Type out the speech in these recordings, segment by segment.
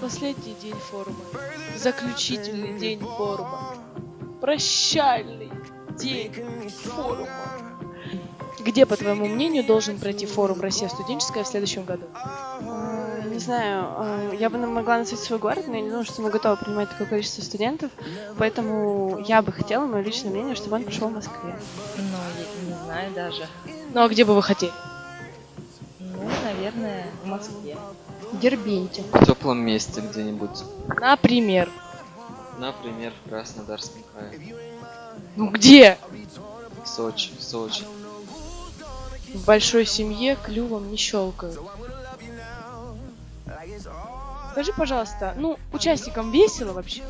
последний день форума. Заключительный день форума. Прощальный день форума. Где, по твоему мнению, должен пройти форум «Россия студенческая» в следующем году? Э, Не знаю, э, я бы могла назвать свой город, но я не думаю, что мы готовы принимать такое количество студентов, поэтому я бы хотела, мое личное мнение, чтобы он прошел в Москве. Ну, я не знаю даже. Ну а где бы вы хотели? Наверное, в Москве. Дербенте. В теплом месте где-нибудь. Например. Например, в Краснодарском крае. Ну где? В Сочи, в Сочи. В большой семье клювом не щелкают. Скажи, пожалуйста, ну, участникам весело вообще?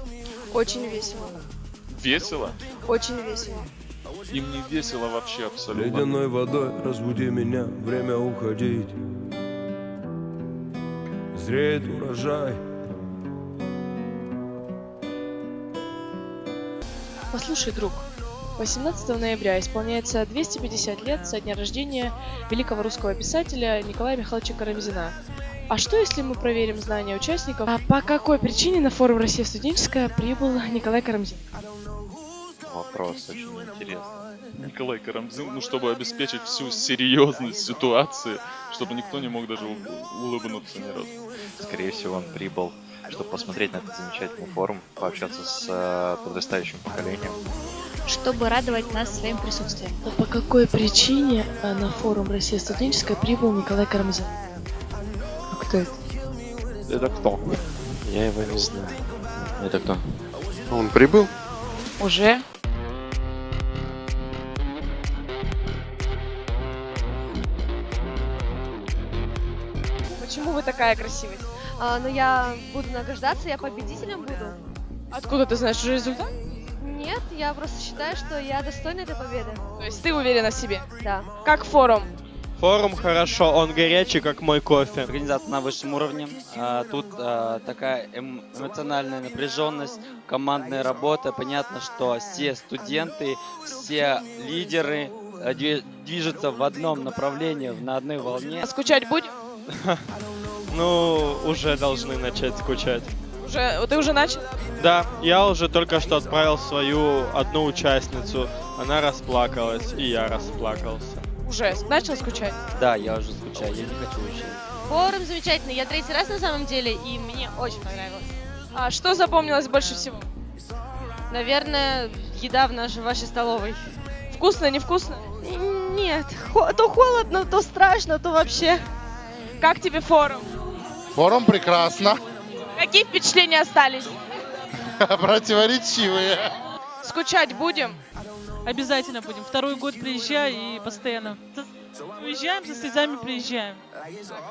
Очень весело. Весело? Очень весело. Им не весело вообще абсолютно. Ледяной водой разбуди меня, время уходить Зреет урожай Послушай, друг, 18 ноября исполняется 250 лет со дня рождения великого русского писателя Николая Михайловича Карамзина. А что, если мы проверим знания участников? А по какой причине на форум «Россия студенческая» прибыл Николай Карамзин? Вопрос очень интересный. Николай Карамзин, ну, чтобы обеспечить всю серьезность ситуации, чтобы никто не мог даже улыбнуться ни разу. Скорее всего, он прибыл, чтобы посмотреть на этот замечательный форум, пообщаться с э, подрастающим поколением. чтобы радовать нас своим присутствием. А по какой причине а, на форум «Россия студенческая» прибыл Николай Карамзин? А кто это? Это кто? Я его не знаю. Это кто? Он прибыл? Уже? Почему вы такая красивая? А, но я буду награждаться, я победителем буду. Откуда ты знаешь уже результат? Нет, я просто считаю, что я достойна этой победы. То есть ты уверена в себе? Да. Как форум? Форум хорошо, он горячий, как мой кофе. Организация на высшем уровне. А, Тут а, такая эм- эмоциональная напряженность, командная работа. Понятно, что все студенты, все лидеры две- движутся в одном направлении, на одной волне. А скучать будем? Ну, уже должны начать скучать. Уже, ты уже начал? Да, я уже только что отправил свою одну участницу. Она расплакалась, и я расплакался. Уже начал скучать? Да, я уже скучаю, я не хочу уезжать. Форум замечательный. Я третий раз на самом деле, и мне очень понравилось. А что запомнилось больше всего? Наверное, еда в нашей вашей столовой. Вкусно, невкусно? Нет, то холодно, то страшно, то вообще. Как тебе форум? Форум прекрасно. Какие впечатления остались? Противоречивые. Скучать будем? Обязательно будем. Второй год приезжаю и постоянно. Уезжаем, со слезами приезжаем.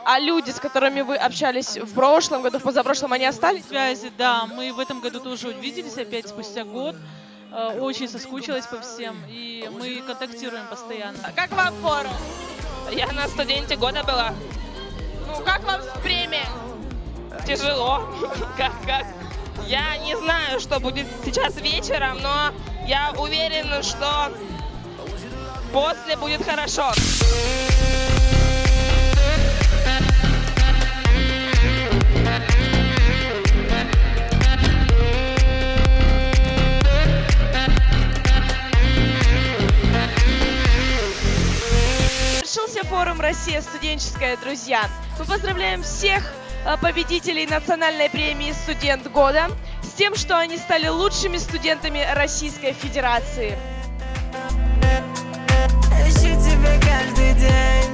А люди, с которыми вы общались в прошлом году, в позапрошлом, они остались? Связи, да. Мы в этом году тоже увиделись опять спустя год. Э, Очень соскучилась по всем. И мы контактируем постоянно. Как вам форум? Я на студенте года была. Ну, как вам премия? Тяжело. Как, как? Я не знаю, что будет сейчас вечером, но я уверена, что после будет хорошо. Форум «Россия студенческая», друзья. Мы поздравляем всех э, победителей национальной премии «Студент года» с тем, что они стали лучшими студентами Российской Федерации. Ищу тебя каждый день.